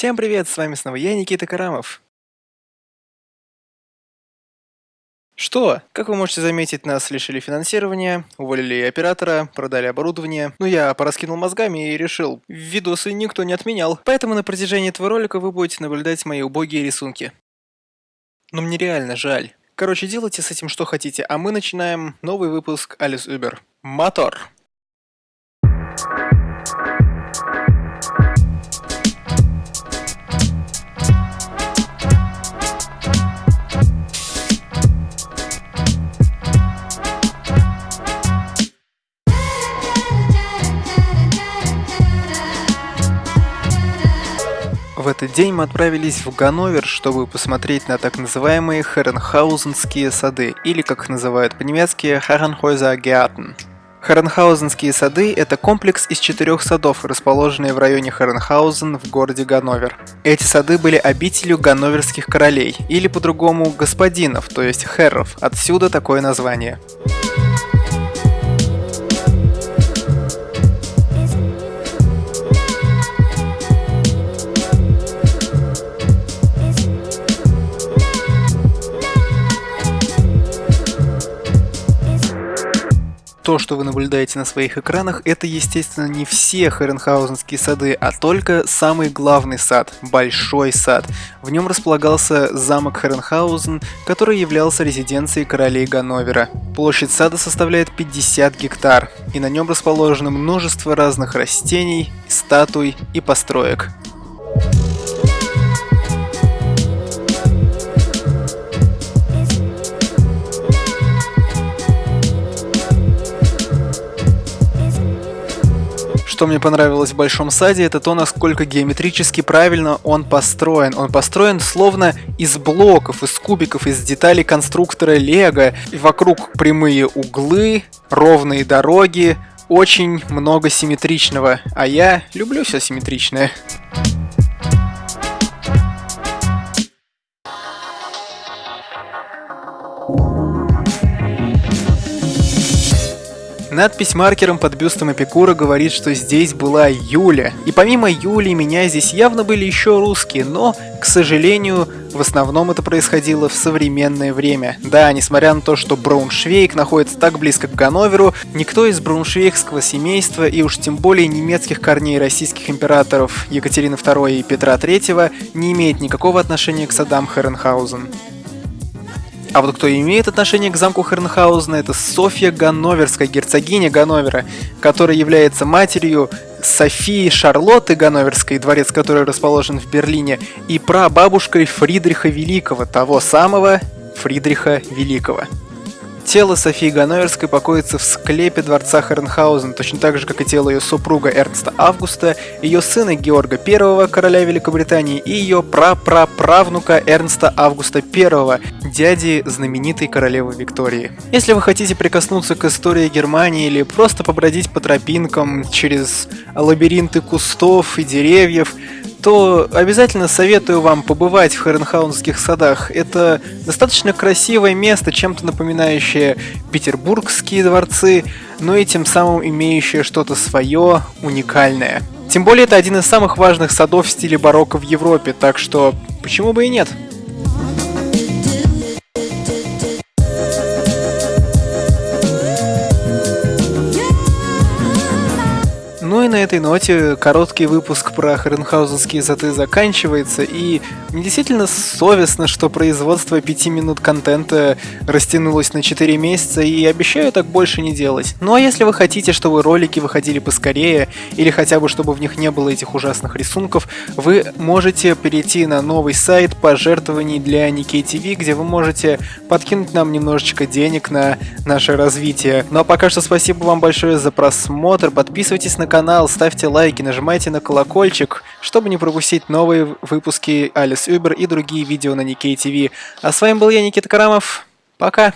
Всем привет, с вами снова я, Никита Карамов. Что? Как вы можете заметить, нас лишили финансирования, уволили оператора, продали оборудование. Ну я пораскинул мозгами и решил, видосы никто не отменял. Поэтому на протяжении этого ролика вы будете наблюдать мои убогие рисунки. Но мне реально жаль. Короче, делайте с этим что хотите, а мы начинаем новый выпуск Alice Uber. Мотор! В этот день мы отправились в Ганновер, чтобы посмотреть на так называемые Херенхаузенские сады, или как их называют по-немецки Gärten. Херенхаузенские сады – это комплекс из четырех садов, расположенные в районе Херенхаузен в городе Ганновер. Эти сады были обителью ганноверских королей, или по-другому господинов, то есть херров, отсюда такое название. То, что вы наблюдаете на своих экранах, это, естественно, не все Херенхаузенские сады, а только самый главный сад – Большой сад. В нем располагался замок Херенхаузен, который являлся резиденцией королей Ганновера. Площадь сада составляет 50 гектар, и на нем расположено множество разных растений, статуй и построек. Что мне понравилось в Большом Саде, это то, насколько геометрически правильно он построен. Он построен словно из блоков, из кубиков, из деталей конструктора Лего. И вокруг прямые углы, ровные дороги, очень много симметричного. А я люблю все симметричное. Надпись маркером под бюстом Эпикура говорит, что здесь была Юля. И помимо Юли, меня здесь явно были еще русские, но, к сожалению, в основном это происходило в современное время. Да, несмотря на то, что Брауншвейг находится так близко к Ганноверу, никто из брауншвейгского семейства и уж тем более немецких корней российских императоров Екатерины II и Петра III не имеет никакого отношения к садам Херенхаузен. А вот кто имеет отношение к замку Хернхаузена, это Софья Ганноверская, герцогиня Ганновера, которая является матерью Софии Шарлотты Ганноверской, дворец которой расположен в Берлине, и прабабушкой Фридриха Великого, того самого Фридриха Великого. Тело Софии Ганноверской покоится в склепе дворца Хернхаузен, точно так же, как и тело ее супруга Эрнста Августа, ее сына Георга I, короля Великобритании, и ее прапраправнука Эрнста Августа I, дяди знаменитой королевы Виктории. Если вы хотите прикоснуться к истории Германии или просто побродить по тропинкам через лабиринты кустов и деревьев, то обязательно советую вам побывать в Херенхаунских садах. Это достаточно красивое место, чем-то напоминающее петербургские дворцы, но и тем самым имеющее что-то свое, уникальное. Тем более это один из самых важных садов в стиле барокко в Европе, так что почему бы и нет? На этой ноте короткий выпуск про Хренхаузенские заты заканчивается, и мне действительно совестно, что производство 5 минут контента растянулось на 4 месяца, и обещаю так больше не делать. Ну а если вы хотите, чтобы ролики выходили поскорее, или хотя бы чтобы в них не было этих ужасных рисунков, вы можете перейти на новый сайт пожертвований для Никей ТВ, где вы можете подкинуть нам немножечко денег на наше развитие. Ну а пока что спасибо вам большое за просмотр, подписывайтесь на канал, канал, ставьте лайки, нажимайте на колокольчик, чтобы не пропустить новые выпуски Alice Uber и другие видео на Никей ТВ. А с вами был я, Никита Карамов. Пока!